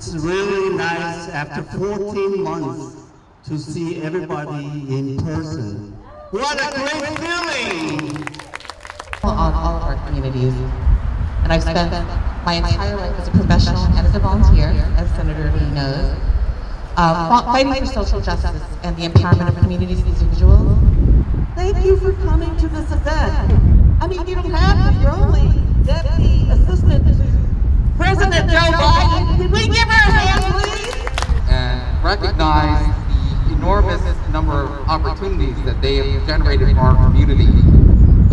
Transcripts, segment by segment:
It's really nice after 14 months to see everybody in person. What a great feeling! on all of our communities. And I've spent my entire life as a professional and as a volunteer, as Senator Lee knows, uh, fighting for social justice and the empowerment of communities and individuals. Thank you for coming to this event. I mean, you don't have to, you're only deputy assistant recognize the enormous number of opportunities that they have generated for our community,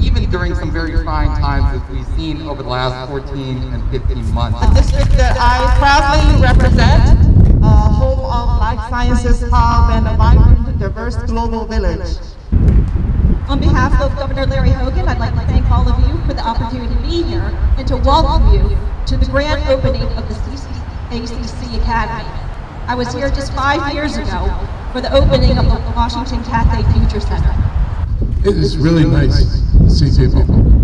even during some very trying times as we've seen over the last 14 and 15 months. The district that I proudly represent, uh, home of Life Sciences Hub and a vibrant, diverse global village. On behalf of Governor Larry Hogan, I'd like to thank all of you for the opportunity to be here and to welcome you to the grand opening of the ACC Academy. I was here just five years ago for the opening of the Washington Cathay Future Center. It is really nice to see people.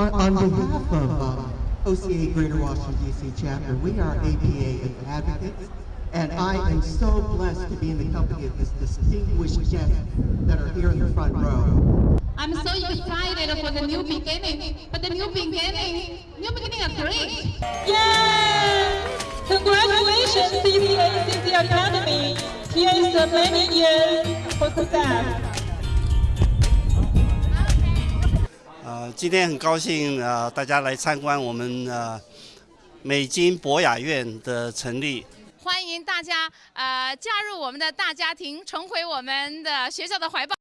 On, on behalf of um, OCA Greater Washington DC chapter, we are APA advocates, and I am so blessed to be in the company of this distinguished guests that are here in the front row. I'm so excited for the new beginning, but the new beginning, new beginning are great. Yay! Congratulations, CCACC Academy! Here's the many years for success. 呃，今天很高兴呃，大家来参观我们呃美金博雅院的成立。欢迎大家呃加入我们的大家庭，重回我们的学校的怀抱。